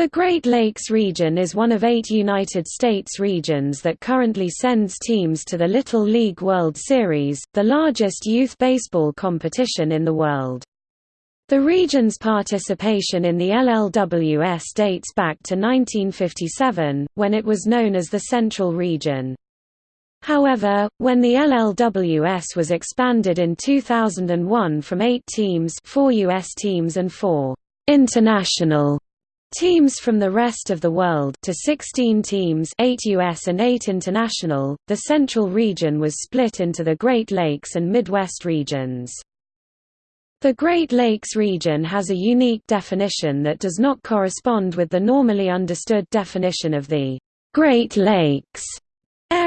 The Great Lakes region is one of eight United States regions that currently sends teams to the Little League World Series, the largest youth baseball competition in the world. The region's participation in the LLWS dates back to 1957, when it was known as the Central Region. However, when the LLWS was expanded in 2001 from eight teams four U.S. teams and four international Teams from the rest of the world to 16 teams 8 US and 8 international, the Central region was split into the Great Lakes and Midwest regions. The Great Lakes region has a unique definition that does not correspond with the normally understood definition of the Great Lakes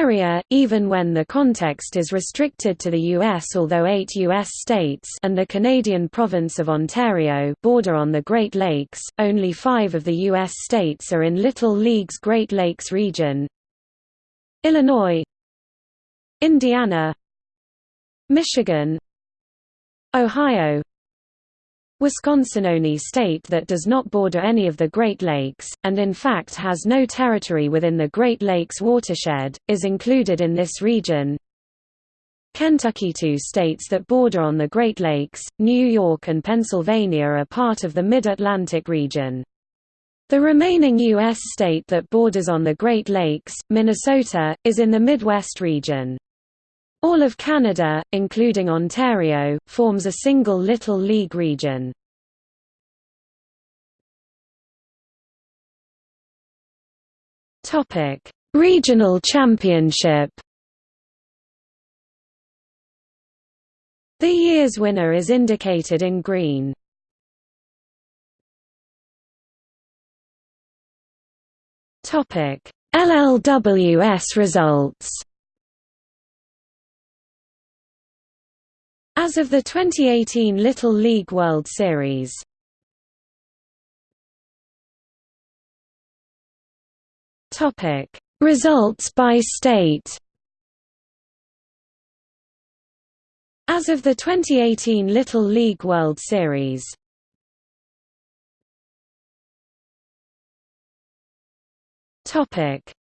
area, even when the context is restricted to the U.S. Although eight U.S. states and the Canadian province of Ontario border on the Great Lakes, only five of the U.S. states are in Little League's Great Lakes region Illinois Indiana Michigan Ohio Wisconsin only state that does not border any of the Great Lakes, and in fact has no territory within the Great Lakes watershed, is included in this region. Kentucky two states that border on the Great Lakes, New York and Pennsylvania are part of the Mid-Atlantic region. The remaining U.S. state that borders on the Great Lakes, Minnesota, is in the Midwest region. All of Canada, including Ontario, forms a single Little League region. Regional championship The year's winner is indicated in green. LLWS results As of the 2018 Little League World Series. Topic: Results by state. As of the 2018 Little League World Series.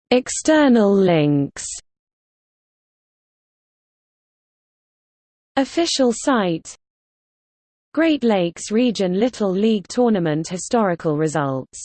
External links Official site. Great Lakes Region Little League Tournament historical results